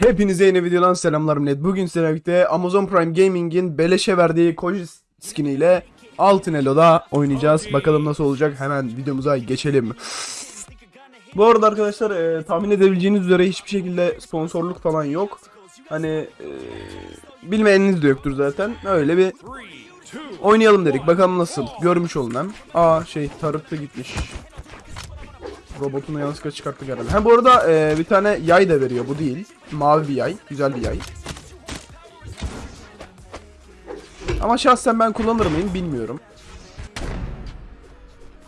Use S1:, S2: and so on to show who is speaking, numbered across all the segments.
S1: Hepinize yeni videodan selamlar millet. Bugün sizlerle Amazon Prime Gaming'in beleşe verdiği Koji skiniyle Altın Elo'da oynayacağız. Bakalım nasıl olacak. Hemen videomuza geçelim. Bu arada arkadaşlar e, tahmin edebileceğiniz üzere hiçbir şekilde sponsorluk falan yok. Hani e, bilmeyeniniz de yoktur zaten. Öyle bir oynayalım dedik. Bakalım nasıl. Görmüş olun hem. Aa şey tarıkta gitmiş. Robotunu yanlışlıkla çıkarttık herhalde. Ha bu arada e, bir tane yay da veriyor. Bu değil. Mavi bir yay. Güzel bir yay. Ama şahsen ben kullanır mıyım bilmiyorum.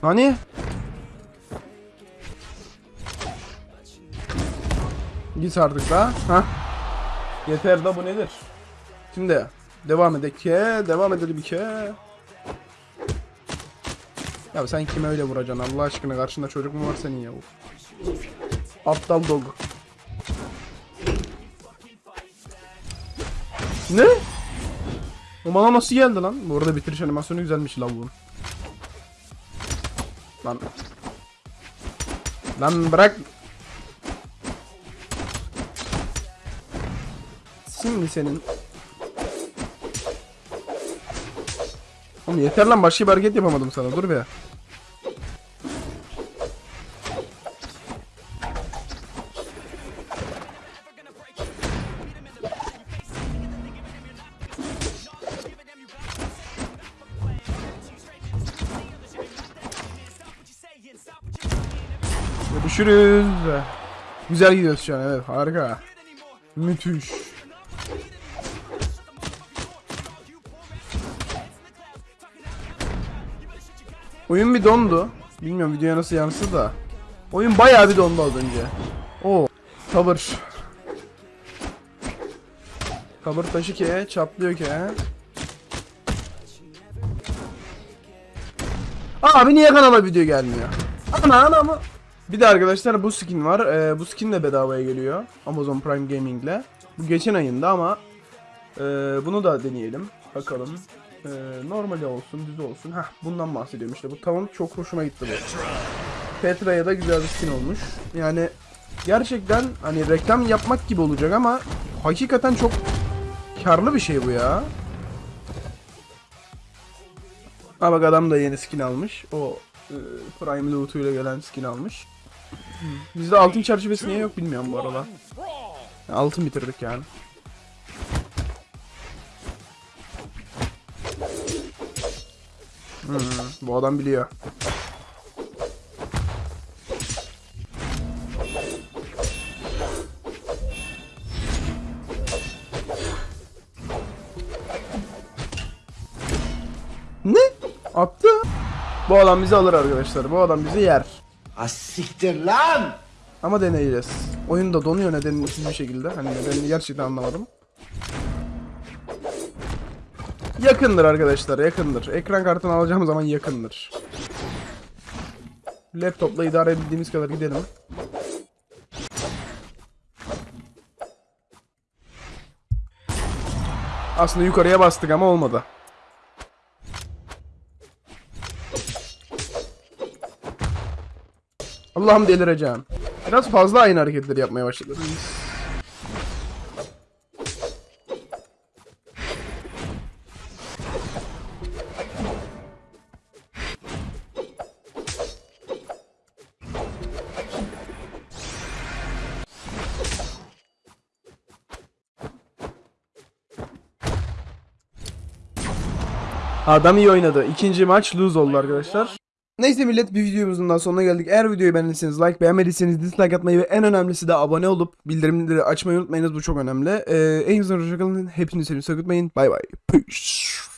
S1: Hani? Git artık da. Ha? Yeter da bu nedir? Şimdi devam edek devam edelim ke. Ya sen kime öyle vuracaksın Allah aşkına karşında çocuk mu var senin ya? Aptal dog. Ne? O bana nasıl geldi lan? Bu arada bitiriş animasyonu güzelmiş lavuğun. Lan. Lan bırak. Şimdi senin. Oğlum yeter lan başka bir hareket yapamadım sana dur be. Görüşürüz. Güzel gidiyoruz şu an evet harika. Müthiş. Oyun bir dondu. Bilmiyorum videoya nasıl yansıdı da. Oyun bayağı bir dondu az önce. Oo. Tavır. Tavır taşı ki çatlıyor ki. Abi niye kanala video gelmiyor? Ana ana mı? Bir de arkadaşlar bu skin var. Ee, bu skin de bedavaya geliyor. Amazon Prime Gaming'le. Bu geçen ayında ama ee, bunu da deneyelim. Bakalım. Ee, normali olsun, düz olsun. Heh, bundan bahsediyorum işte. Bu tamam çok hoşuma gitti bu. Petra'ya da güzel bir skin olmuş. Yani gerçekten hani reklam yapmak gibi olacak ama hakikaten çok karlı bir şey bu ya. Ha bak adam da yeni skin almış. O e, Prime loot'uyla gelen skin almış. Bizde altın çerçevesi niye yok bilmiyorum bu arada. Altın bitirdik yani. Hmm, bu adam biliyor. Ne? Attı. Bu adam bizi alır arkadaşlar. Bu adam bizi yer.
S2: Asiktir lan!
S1: Ama deneyeceğiz. Oyun da donuyor nedensiz bir şekilde. Hani nedenini gerçekten anlamadım. Yakındır arkadaşlar yakındır. Ekran kartını alacağım zaman yakındır. Laptopla idare edebildiğimiz kadar gidelim. Aslında yukarıya bastık ama olmadı. Allah'ım delireceğim. Biraz fazla aynı hareketleri yapmaya başladı. Adam iyi oynadı. İkinci maç lose oldu arkadaşlar. Neyse millet bir videomuzun daha sonuna geldik. Eğer videoyu beğendiyseniz like, beğenmediyseniz dislike atmayı ve en önemlisi de abone olup bildirimleri açmayı unutmayınız. Bu çok önemli. Ee, en güzel hoşçakalın. Hepinizi sevin. Sakıtmayın. Bay bay. Peace.